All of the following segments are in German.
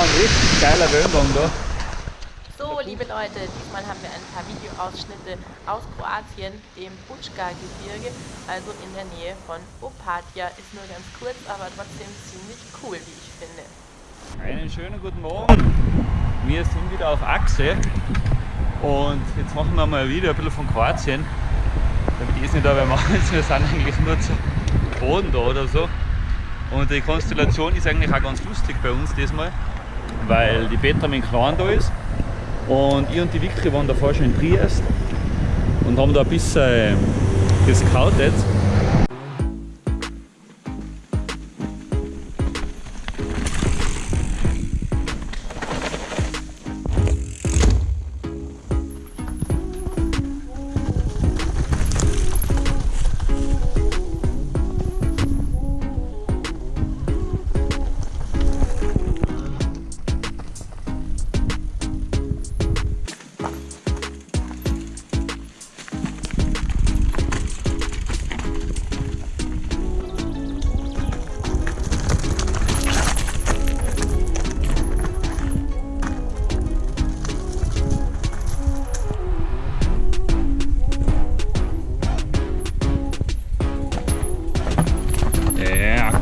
ein richtig geiler Wellengang da. So, liebe Leute, diesmal haben wir ein paar Videoausschnitte aus Kroatien, dem Bučka-Gebirge, also in der Nähe von Opatija. Ist nur ganz kurz, aber trotzdem ziemlich cool, wie ich finde. Einen schönen guten Morgen. Wir sind wieder auf Achse und jetzt machen wir mal wieder ein bisschen von Kroatien. Damit ich es nicht dabei machen, wir sind eigentlich nur zu Boden da oder so. Und die Konstellation ist eigentlich auch ganz lustig bei uns diesmal, weil die Petra mit Klein da ist und ich und die Vicky waren davor schon in Triest und haben da ein bisschen gescoutet.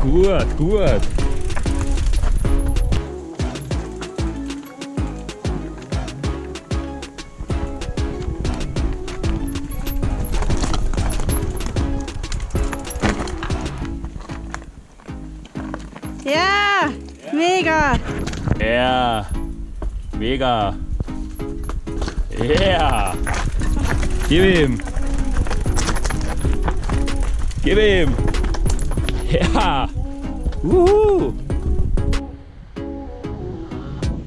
Gut, gut. Ja, mega. Ja, mega. Ja. Gib ihm. Gib ihm. Ja. Wuhu.